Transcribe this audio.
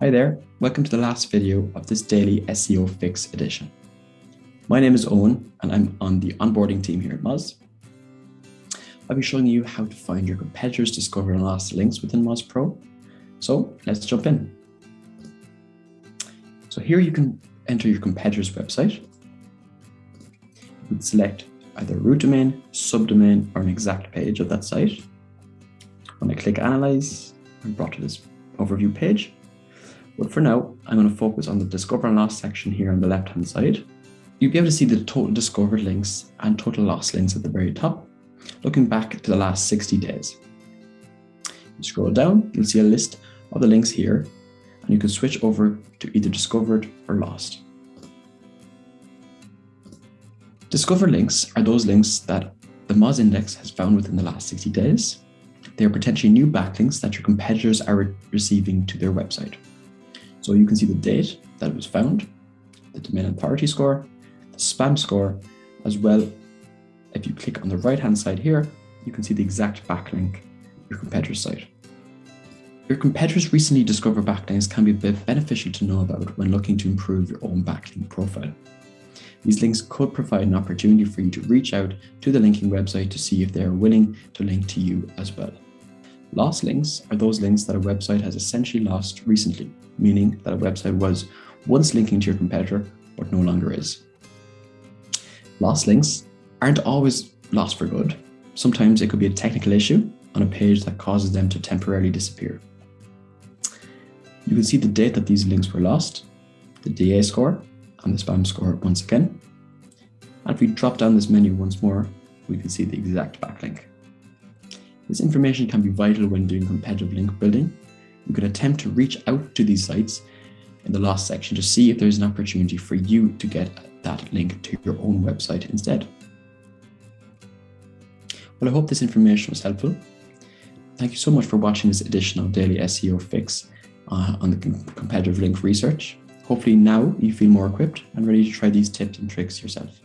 Hi there, welcome to the last video of this daily SEO Fix edition. My name is Owen and I'm on the onboarding team here at Moz. I'll be showing you how to find your competitors' discovered and lost links within Moz Pro. So let's jump in. So here you can enter your competitor's website. You can select either root domain, subdomain, or an exact page of that site. When I click Analyze, I'm brought to this overview page. But for now, I'm going to focus on the Discover and Lost section here on the left-hand side. You'll be able to see the total discovered links and total lost links at the very top, looking back to the last 60 days. You scroll down, you'll see a list of the links here, and you can switch over to either discovered or lost. Discovered links are those links that the Moz index has found within the last 60 days. They are potentially new backlinks that your competitors are re receiving to their website. So you can see the date that it was found, the domain authority score, the spam score, as well. If you click on the right hand side here, you can see the exact backlink your competitor's site. Your competitors recently discovered backlinks can be beneficial to know about when looking to improve your own backlink profile. These links could provide an opportunity for you to reach out to the linking website to see if they are willing to link to you as well. Lost links are those links that a website has essentially lost recently, meaning that a website was once linking to your competitor, but no longer is. Lost links aren't always lost for good. Sometimes it could be a technical issue on a page that causes them to temporarily disappear. You can see the date that these links were lost, the DA score, and the spam score once again. And if we drop down this menu once more, we can see the exact backlink. This information can be vital when doing competitive link building. You could attempt to reach out to these sites in the last section to see if there's an opportunity for you to get that link to your own website instead. Well, I hope this information was helpful. Thank you so much for watching this edition of Daily SEO Fix uh, on the competitive link research. Hopefully now you feel more equipped and ready to try these tips and tricks yourself.